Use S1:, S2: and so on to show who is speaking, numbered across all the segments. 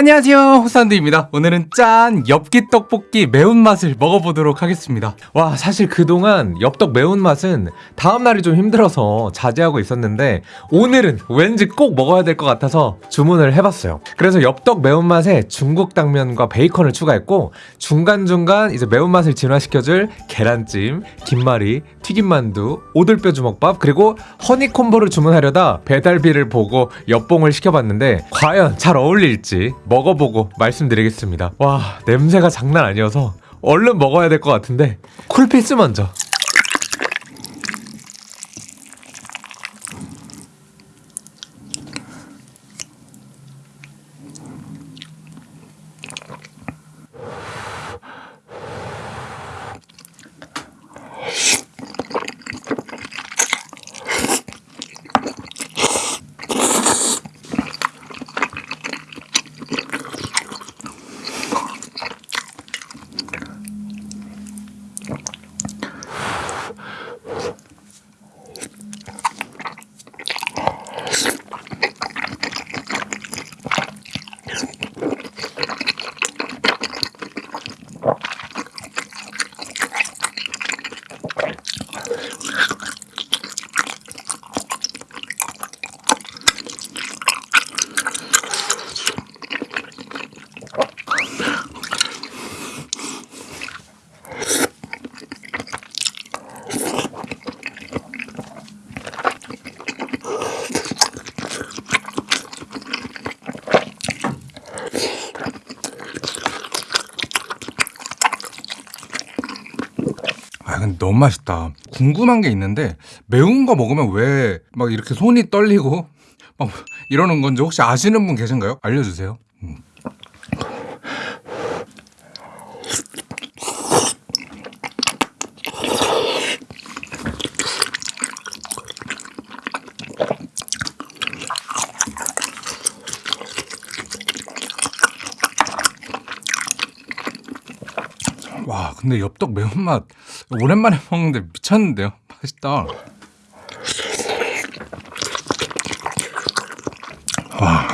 S1: 안녕하세요. 호산드입니다. 오늘은 짠 엽기 떡볶이 매운맛을 먹어보도록 하겠습니다. 와 사실 그동안 엽떡 매운맛은 다음날이 좀 힘들어서 자제하고 있었는데 오늘은 왠지 꼭 먹어야 될 것 같아서 주문을 해봤어요. 그래서 엽떡 매운맛에 중국 당면과 베이컨을 추가했고 중간중간 이제 매운맛을 진화시켜줄 계란찜, 김말이, 튀김만두, 오돌뼈 주먹밥 그리고 허니콤보를 주문하려다 배달비를 보고 엽봉을 시켜봤는데 과연 잘 어울릴지 먹어보고 말씀드리겠습니다. 와 냄새가 장난 아니어서 얼른 먹어야 될 것 같은데 쿨피스 먼저. 너무 맛있다. 궁금한 게 있는데 매운 거 먹으면 왜 막 이렇게 손이 떨리고 막 이러는 건지 혹시 아시는 분 계신가요? 알려주세요. 음. 와 근데 엽떡 매운맛 오랜만에 먹는데 미쳤는데요? 맛있다. 와.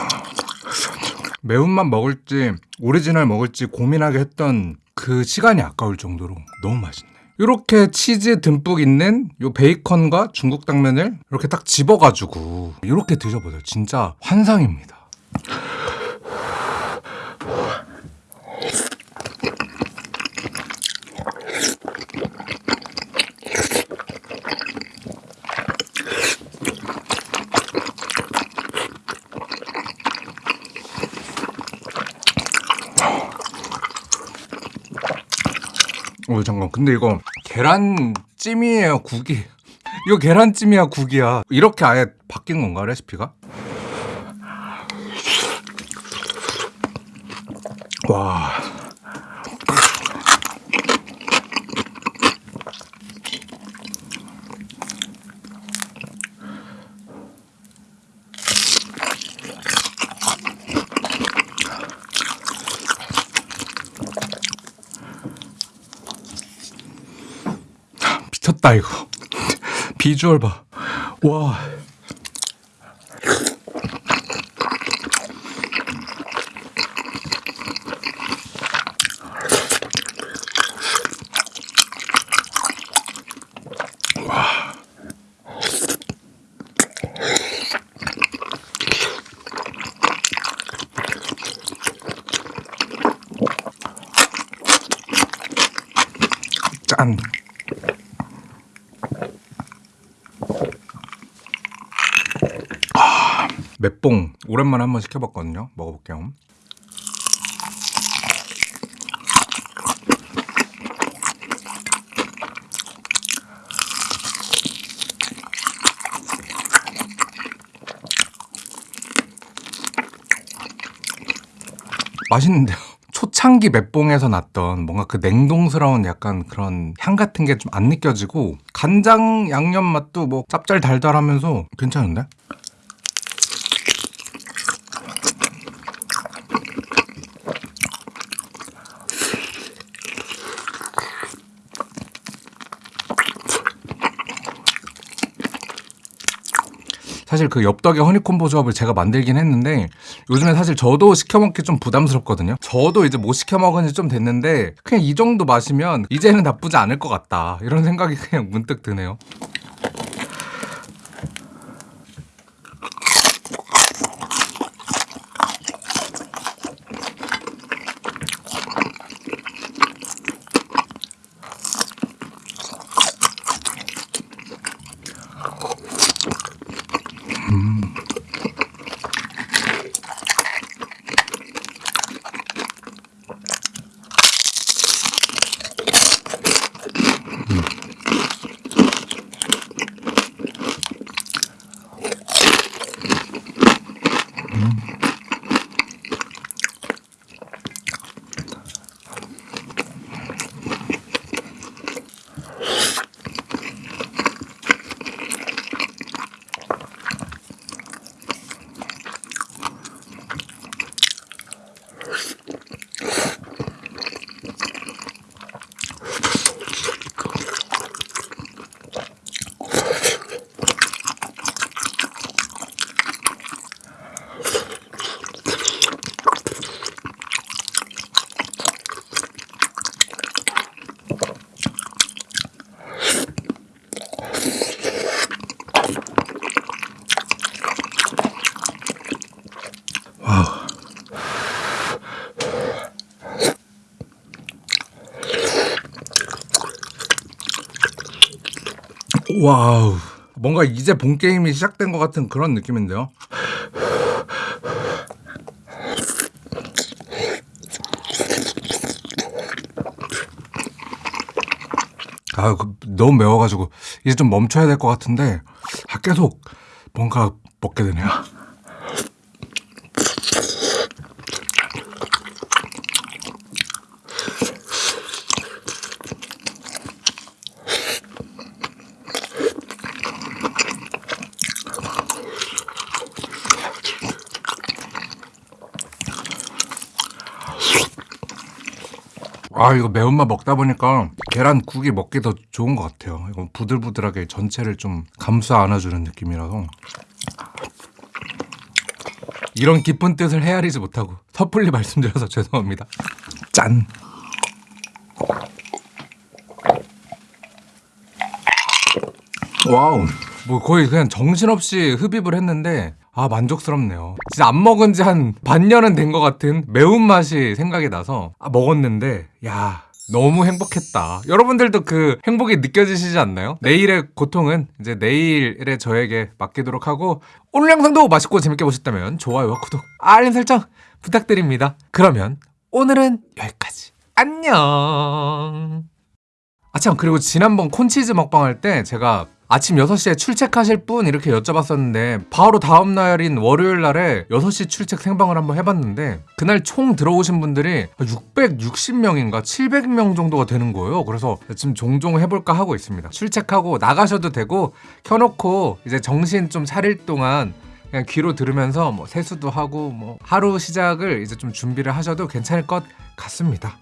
S1: 매운맛 먹을지 오리지널 먹을지 고민하게 했던 그 시간이 아까울 정도로 너무 맛있네. 이렇게 치즈 듬뿍 있는 요 베이컨과 중국 당면을 이렇게 딱 집어가지고 이렇게 드셔보세요. 진짜 환상입니다 어 잠깐. 근데 이거 계란찜이에요 국이. 이거 계란찜이야 국이야. 이렇게 아예 바뀐 건가 레시피가? 와 미쳤다 이거. 비주얼 봐와. 짠. 맵봉 오랜만에 한번 시켜봤거든요. 먹어볼게요. 맛있는데요. 초창기 맵봉에서 났던 뭔가 그 냉동스러운 약간 그런 향 같은 게 좀 안 느껴지고 간장 양념 맛도 뭐 짭짤 달달하면서 괜찮은데?
S2: 사실 그 엽떡의 허니콤보 조합을 제가 만들긴 했는데 요즘에 사실 저도 시켜 먹기 좀 부담스럽거든요. 저도 이제 못 시켜 먹은 지 좀 됐는데 그냥 이 정도 마시면 이제는 나쁘지 않을 것 같다 이런 생각이 그냥 문득 드네요. 와우. 뭔가 이제 본 게임이 시작된 것 같은 그런 느낌인데요. 아, 그, 너무 매워가지고 이제 좀 멈춰야 될 것 같은데 아, 계속 뭔가 먹게 되네요. 아 이거 매운맛 먹다 보니까 계란국이 먹기 더 좋은 것 같아요. 이거 부들부들하게 전체를 좀 감싸 안아주는 느낌이라서 이런 깊은 뜻을 헤아리지 못하고 섣불리 말씀드려서 죄송합니다. 짠. 와우. 뭐 거의 그냥 정신없이 흡입을 했는데 아 만족스럽네요. 진짜 안 먹은 지 한 반년은 된 것 같은 매운맛이 생각이 나서 아, 먹었는데 야 너무 행복했다. 여러분들도 그 행복이 느껴지시지 않나요? 내일의 고통은 이제 내일의 저에게 맡기도록 하고 오늘 영상도 맛있고 재밌게 보셨다면 좋아요와 구독, 알림 설정 부탁드립니다. 그러면 오늘은 여기까지. 안녕. 아참 그리고 지난번 콘치즈 먹방 할 때 제가 아침 6시에 출첵하실 분 이렇게 여쭤봤었는데 바로 다음 날인 월요일 날에 6시 출첵 생방을 한번 해봤는데 그날 총 들어오신 분들이 660명인가 700명 정도가 되는 거예요. 그래서 지금 종종 해볼까 하고 있습니다. 출첵하고 나가셔도 되고 켜놓고 이제 정신 좀 차릴 동안 그냥 귀로 들으면서 뭐 세수도 하고 뭐 하루 시작을 이제 좀 준비를 하셔도 괜찮을 것 같습니다